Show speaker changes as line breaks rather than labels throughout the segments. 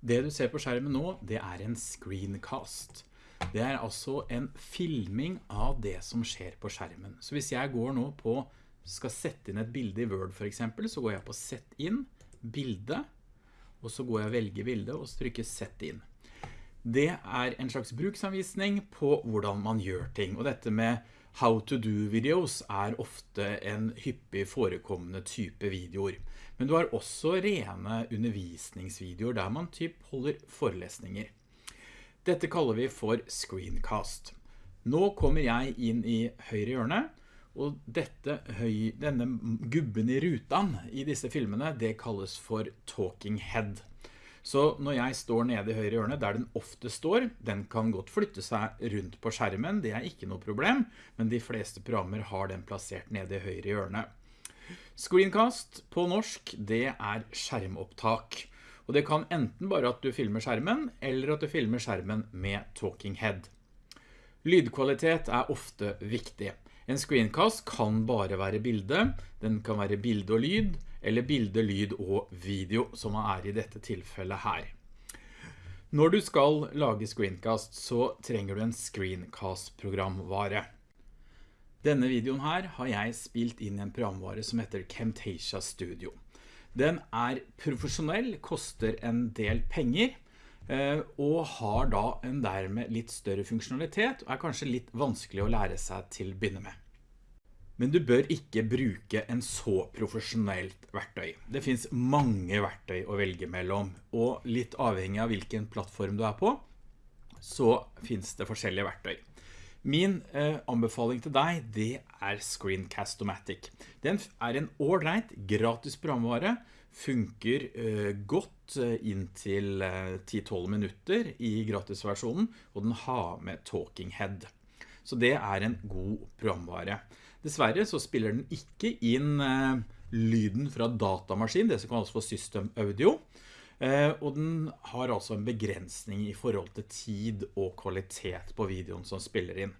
Det du ser på skjermen nå, det er en screencast. Det er altså en filming av det som skjer på skjermen. Så hvis jeg går nå på, skal sette inn et bilde i Word for eksempel, så går jeg på Sett inn, bilde, og så går jeg og velger bilde og trykker Sett inn. Det er en slags bruksanvisning på hvordan man gjør ting, og dette med how to do videos er ofte en hyppig forekommende type videoer. Men du har også rene undervisningsvideoer der man typ holder forelesninger. Dette kaller vi for screencast. Nå kommer jeg inn i høyre hjørne, og dette, denne gubben i rutan i disse filmene, det kalles for talking head. Så når jeg står nede i høyre hjørne, der den ofte står, den kan godt flytte seg rundt på skjermen, det er ikke noe problem, men de fleste programmer har den plassert nede i høyre hjørne. Screencast på norsk, det er skjermopptak. Og det kan enten bare at du filmer skjermen, eller at du filmer skjermen med talking head. Lydkvalitet er ofte viktig. En screencast kan bare være bilde, den kan være bilde og lyd, eller bilde, lyd og video, som er i dette tilfellet her. Når du skal lage screencast, så trenger du en screencast-programvare. Denne videoen her har jeg spilt inn i en programvare som heter Camtasia Studio. Den er profesjonell, koster en del penger, eh, og har da en dermed litt større funksjonalitet, og er kanskje litt vanskelig å lære seg til å begynne med. Men du bør ikke bruke en så profesjonelt verktøy. Det finns mange verktøy å velge mellom, og litt avhengig av hvilken plattform du er på, så finns det forskjellige verktøy. Min eh, anbefaling til deg, det er Screencast-O-Matic. Den er en ordentlig gratis programvare, funker eh, godt eh, inntil 10-12 eh, minutter i gratisversjonen, og den har med Talking Head. Så det er en god programvare. Dessverre så spiller den ikke inn eh, lyden fra datamaskin, det som kalles for System Audio, Eh, og den har altså en begrensning i forhold til tid og kvalitet på videoen som spiller inn.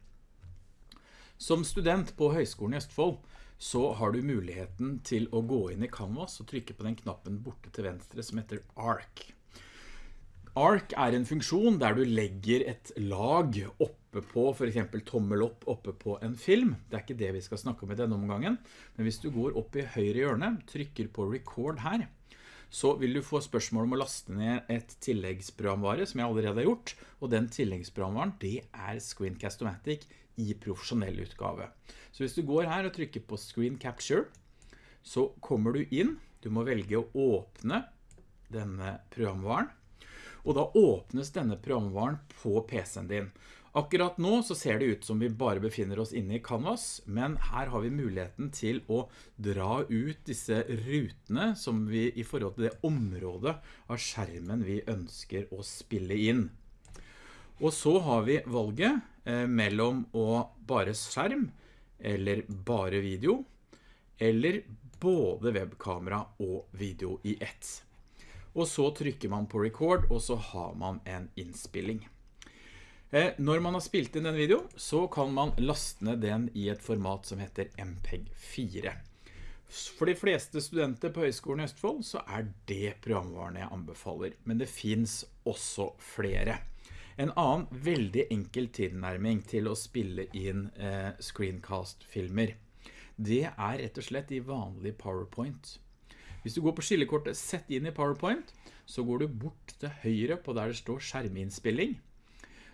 Som student på Høgskolen i Østfold så har du muligheten til å gå inn i Canvas og trykke på den knappen borte til venstre som heter ARC. ARC er en funksjon der du legger et lag oppe på, for eksempel tommel opp oppe på en film. Det er ikke det vi skal snakke om i denne omgangen, men hvis du går opp i høyre hjørne, trykker på record her, så vil du få spørsmål om å laste ned et tilleggsprogramvare som jeg allerede har gjort, og den tilleggsprogramvaren det er Screencast-O-Matic i profesjonell utgave. Så hvis du går her og trykker på Screen Capture, så kommer du inn, du må velge å åpne denne programvaren, og da åpnes denne programvaren på PC-en din. Akkurat nå så ser det ut som vi bare befinner oss inne i Canvas, men her har vi muligheten til å dra ut disse rutene som vi i forhold til det området av skjermen vi ønsker å spille inn. Og så har vi valget eh, mellom å bare skjerm eller bare video, eller både webkamera og video i ett. Og så trykker man på record, og så har man en innspilling. Eh, når man har spilt inn den videoen, så kan man laste den i et format som heter MPEG-4. For de fleste studenter på Høgskolen i Østfold så er det programvaren jeg anbefaler, men det finns også flere. En annen veldig enkel tilnærming til å spille inn eh, screencast-filmer, det er rett og slett i vanlig PowerPoint. Hvis du går på skillekortet Sett inn i PowerPoint, så går du bort til høyre på der det står skjerminnspilling,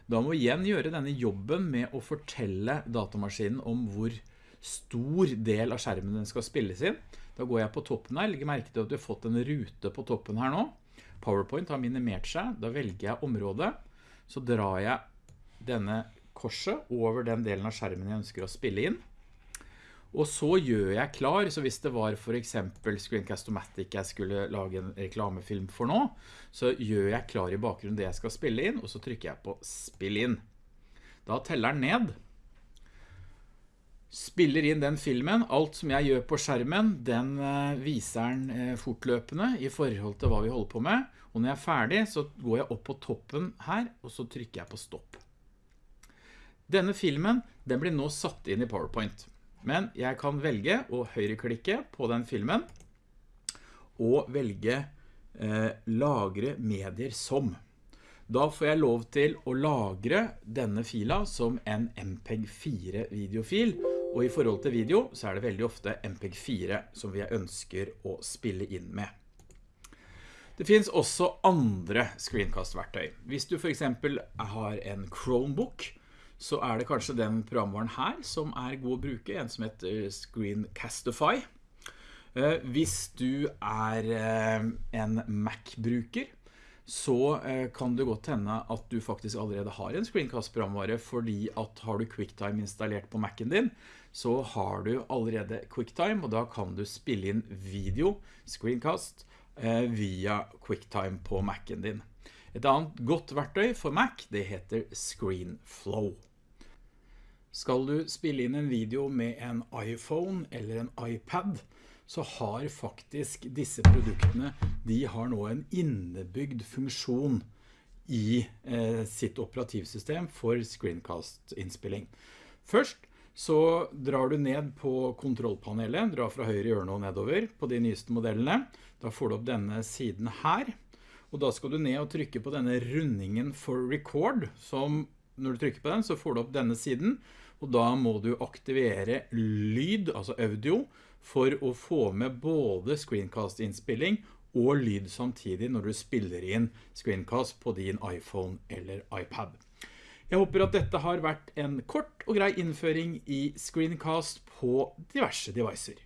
da må vi igjen gjøre denne jobben med å fortelle datamaskinen om hvor stor del av skjermen den skal spilles inn. Da går jeg på toppen her, legger merke til at du har fått en rute på toppen her nå. PowerPoint har minimert seg, da velger jeg området, så drar jeg denne korset over den delen av skjermen jeg ønsker å spille inn. Og så gjør jeg klar, så hvis det var for eksempel Screencast-O-Matic jeg skulle lage en reklamefilm for nå, så gjør jeg klar i bakgrunnen det jeg skal spille inn, og så trykker jeg på spill inn. Da teller den ned. Spiller inn den filmen. Alt som jeg gjør på skjermen, den eh, viser den eh, fortløpende i forhold til hva vi holder på med. Og når jeg er ferdig, så går jeg opp på toppen her, og så trykker jeg på stopp. Denne filmen, den blir nå satt inn i PowerPoint. Men jeg kan velge å høyreklikke på den filmen og velge eh, lagre medier som. Da får jeg lov til å lagre denne fila som en MPEG-4 videofil, og i forhold til video så er det veldig ofte MPEG-4 som vi ønsker å spille inn med. Det finns også andre screencast-verktøy. Hvis du for eksempel har en Chromebook, så er det kanskje den programvaren her som er god å bruke, en som heter Screencastify. Eh, hvis du er eh, en Mac-bruker, så eh, kan det godt hende at du faktisk allerede har en screencast-programvare, fordi at har du QuickTime installert på Mac'en din, så har du allerede QuickTime, og da kan du spille inn video, screencast, via QuickTime på Mac'en din. Et annet godt verktøy for Mac, det heter ScreenFlow. Skal du spille inn en video med en iPhone eller en iPad, så har faktisk disse produktene, de har nå en innebygd funksjon i eh, sitt operativsystem for screencast-innspilling. Først så drar du ned på kontrollpanelet, drar fra høyre hjørne og nedover på de nyeste modellene. Da får du opp denne siden her, og da skal du ned og trykke på denne rundingen for record, som når du trykker på den så får du opp denne siden, og da må du aktivere lyd, altså audio, for å få med både screencast-innspilling og lyd samtidig når du spiller inn screencast på din iPhone eller iPad. Jeg håper at dette har vært en kort og grei innføring i screencast på diverse devicer.